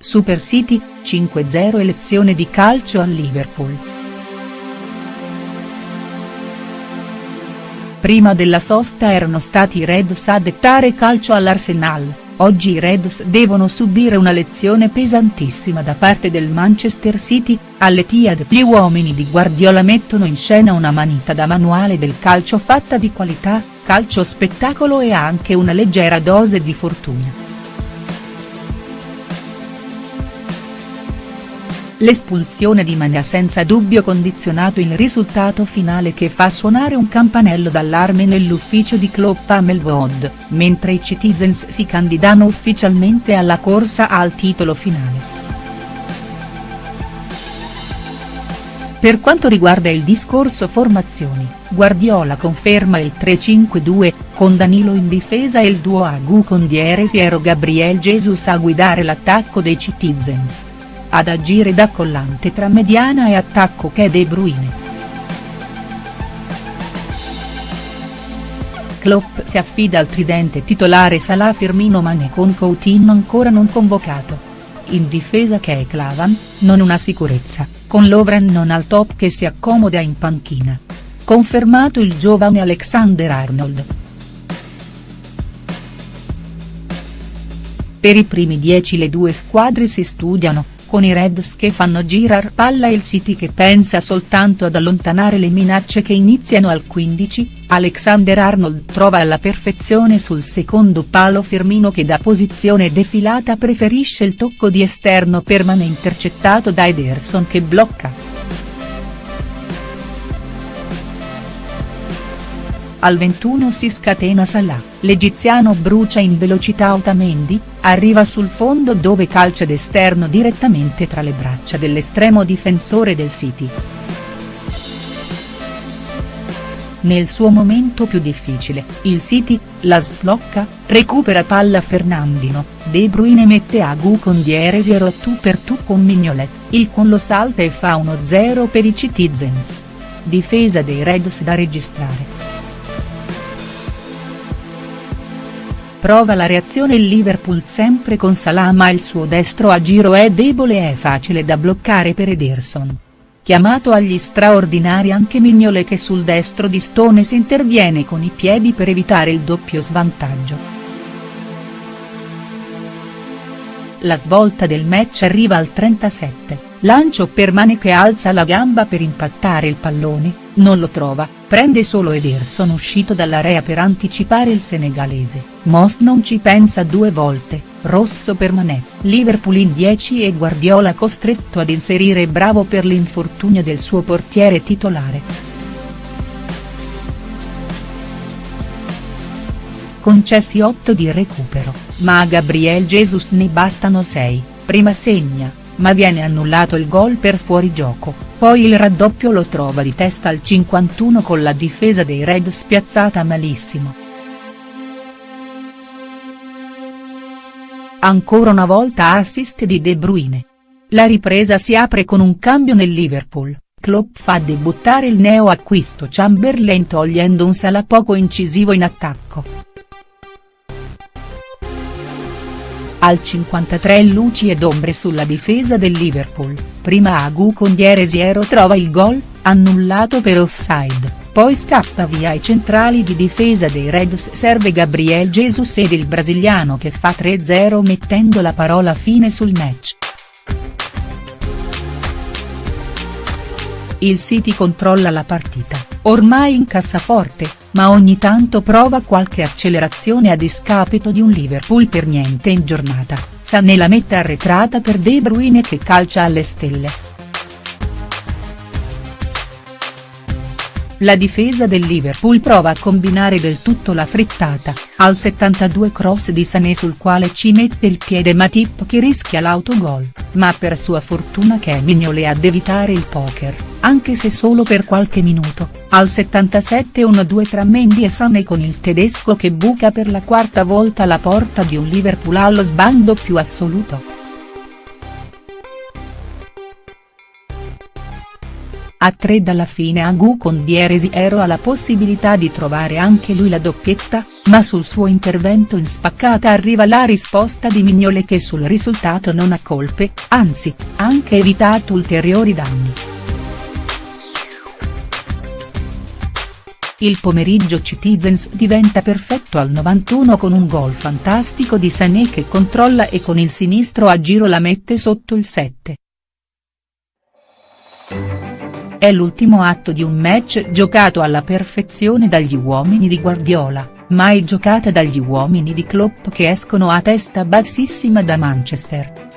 Super City, 5-0 elezione di calcio al Liverpool. Prima della sosta erano stati i Reds a dettare calcio all'Arsenal, oggi i Reds devono subire una lezione pesantissima da parte del Manchester City, all'Etihad gli uomini di Guardiola mettono in scena una manita da manuale del calcio fatta di qualità, calcio spettacolo e anche una leggera dose di fortuna. L'espulsione di Mane ha senza dubbio condizionato il risultato finale che fa suonare un campanello d'allarme nell'ufficio di Klopp a Melwood, mentre i Citizens si candidano ufficialmente alla corsa al titolo finale. Per quanto riguarda il discorso formazioni, Guardiola conferma il 3-5-2, con Danilo in difesa e il duo Agu con Dieresiero Gabriel Jesus a guidare l'attacco dei Citizens ad agire da collante tra mediana e attacco che è De Bruyne. Klopp si affida al tridente titolare Salah Firmino Mane con Coutinho ancora non convocato. In difesa che è Clavan, non una sicurezza, con Lovren non al top che si accomoda in panchina. Confermato il giovane Alexander Arnold. Per i primi dieci le due squadre si studiano, con i Reds che fanno girar palla il City che pensa soltanto ad allontanare le minacce che iniziano al 15, Alexander Arnold trova alla perfezione sul secondo palo Firmino che da posizione defilata preferisce il tocco di esterno permane intercettato da Ederson che blocca. Al 21 si scatena Salah, l'egiziano brucia in velocità Otamendi, arriva sul fondo dove calcia d'esterno direttamente tra le braccia dell'estremo difensore del City. Nel suo momento più difficile, il City, la sblocca, recupera palla Fernandino, De Bruyne mette a Gu con Dieresiero a tu per tu con Mignolet, il con lo salta e fa 1-0 per i Citizens. Difesa dei Reds da registrare. Prova la reazione il Liverpool sempre con Salah ma il suo destro a giro è debole e facile da bloccare per Ederson. Chiamato agli straordinari anche Mignole che sul destro di Stones interviene con i piedi per evitare il doppio svantaggio. La svolta del match arriva al 37, lancio per Mane che alza la gamba per impattare il pallone, non lo trova, prende solo Ederson uscito dall'area per anticipare il senegalese, Moss non ci pensa due volte, rosso per Mané, Liverpool in 10 e Guardiola costretto ad inserire bravo per l'infortunio del suo portiere titolare. Concessi 8 di recupero, ma a Gabriel Jesus ne bastano 6, prima segna, ma viene annullato il gol per fuorigioco, poi il raddoppio lo trova di testa al 51 con la difesa dei Red spiazzata malissimo. Ancora una volta assist di De Bruyne. La ripresa si apre con un cambio nel Liverpool, Klopp fa debuttare il neo acquisto Chamberlain togliendo un Sala poco incisivo in attacco. Al 53 luci ed ombre sulla difesa del Liverpool, prima Agu con Dieresiero trova il gol, annullato per offside, poi scappa via ai centrali di difesa dei Reds serve Gabriel Jesus ed il brasiliano che fa 3-0 mettendo la parola fine sul match. Il City controlla la partita, ormai in cassaforte, ma ogni tanto prova qualche accelerazione a discapito di un Liverpool per niente in giornata, sa nella metta arretrata per De Bruyne che calcia alle stelle. La difesa del Liverpool prova a combinare del tutto la frittata, al 72 cross di Sané sul quale ci mette il piede Matip che rischia l'autogol, ma per sua fortuna che Mignole ad evitare il poker, anche se solo per qualche minuto, al 77 1-2 tra Mendy e Sané con il tedesco che buca per la quarta volta la porta di un Liverpool allo sbando più assoluto. A tre dalla fine Agu con Dieresi Ero ha la possibilità di trovare anche lui la doppietta, ma sul suo intervento in spaccata arriva la risposta di Mignole che sul risultato non ha colpe, anzi, ha anche evitato ulteriori danni. Il pomeriggio Citizens diventa perfetto al 91 con un gol fantastico di Sané che controlla e con il sinistro a giro la mette sotto il 7. È l'ultimo atto di un match giocato alla perfezione dagli uomini di Guardiola, mai giocata dagli uomini di Klopp che escono a testa bassissima da Manchester.